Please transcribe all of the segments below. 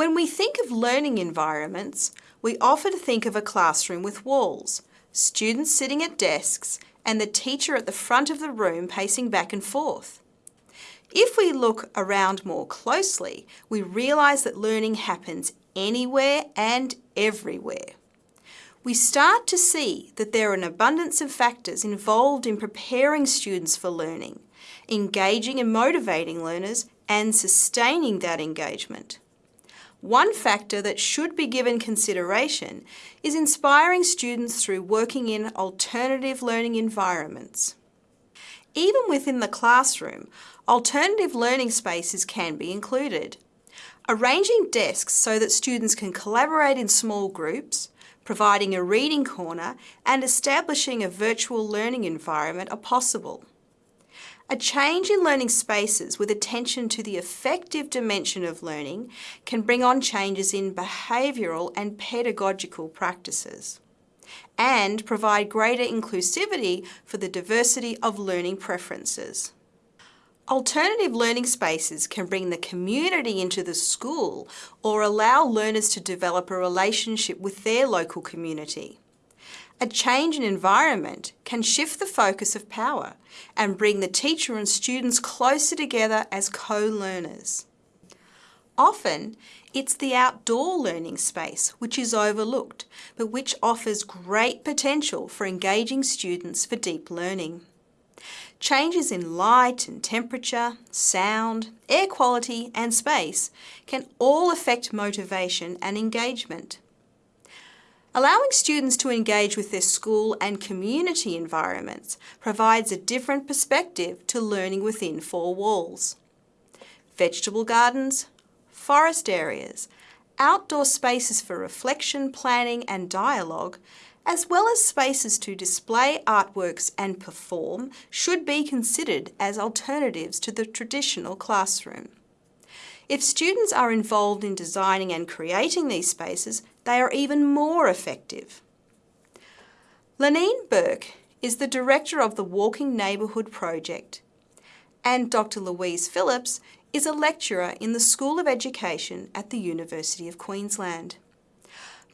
When we think of learning environments, we often think of a classroom with walls, students sitting at desks, and the teacher at the front of the room pacing back and forth. If we look around more closely, we realise that learning happens anywhere and everywhere. We start to see that there are an abundance of factors involved in preparing students for learning, engaging and motivating learners, and sustaining that engagement. One factor that should be given consideration is inspiring students through working in alternative learning environments. Even within the classroom, alternative learning spaces can be included. Arranging desks so that students can collaborate in small groups, providing a reading corner and establishing a virtual learning environment are possible. A change in learning spaces with attention to the affective dimension of learning can bring on changes in behavioural and pedagogical practices and provide greater inclusivity for the diversity of learning preferences. Alternative learning spaces can bring the community into the school or allow learners to develop a relationship with their local community. A change in environment can shift the focus of power and bring the teacher and students closer together as co-learners. Often, it's the outdoor learning space which is overlooked, but which offers great potential for engaging students for deep learning. Changes in light and temperature, sound, air quality and space can all affect motivation and engagement. Allowing students to engage with their school and community environments provides a different perspective to learning within four walls. Vegetable gardens, forest areas, outdoor spaces for reflection, planning and dialogue, as well as spaces to display artworks and perform should be considered as alternatives to the traditional classroom. If students are involved in designing and creating these spaces, they are even more effective. Lenine Bourke is the director of the Walking Neighbourhood Project and Dr Louise Phillips is a lecturer in the School of Education at the University of Queensland.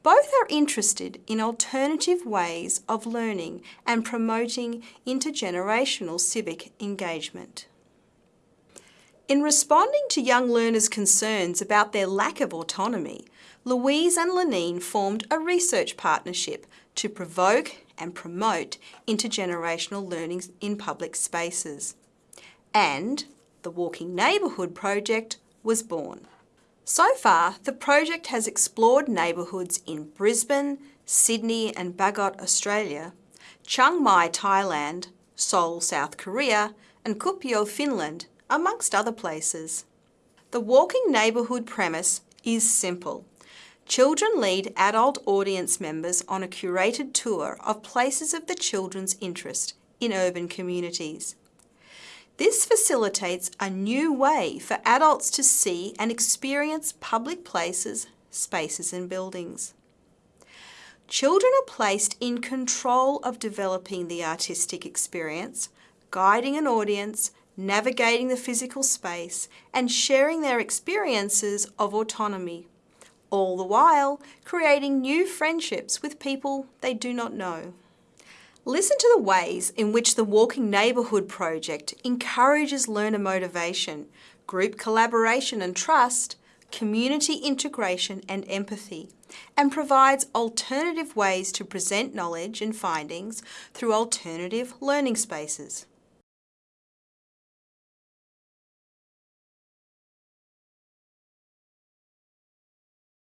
Both are interested in alternative ways of learning and promoting intergenerational civic engagement. In responding to young learners' concerns about their lack of autonomy, Louise and Lenine formed a research partnership to provoke and promote intergenerational learning in public spaces. And the Walking Neighbourhood project was born. So far, the project has explored neighbourhoods in Brisbane, Sydney and Bagot, Australia, Chiang Mai, Thailand, Seoul, South Korea and Kuopio, Finland amongst other places. The walking neighbourhood premise is simple. Children lead adult audience members on a curated tour of places of the children's interest in urban communities. This facilitates a new way for adults to see and experience public places, spaces and buildings. Children are placed in control of developing the artistic experience, guiding an audience navigating the physical space and sharing their experiences of autonomy, all the while creating new friendships with people they do not know. Listen to the ways in which the Walking Neighbourhood project encourages learner motivation, group collaboration and trust, community integration and empathy, and provides alternative ways to present knowledge and findings through alternative learning spaces.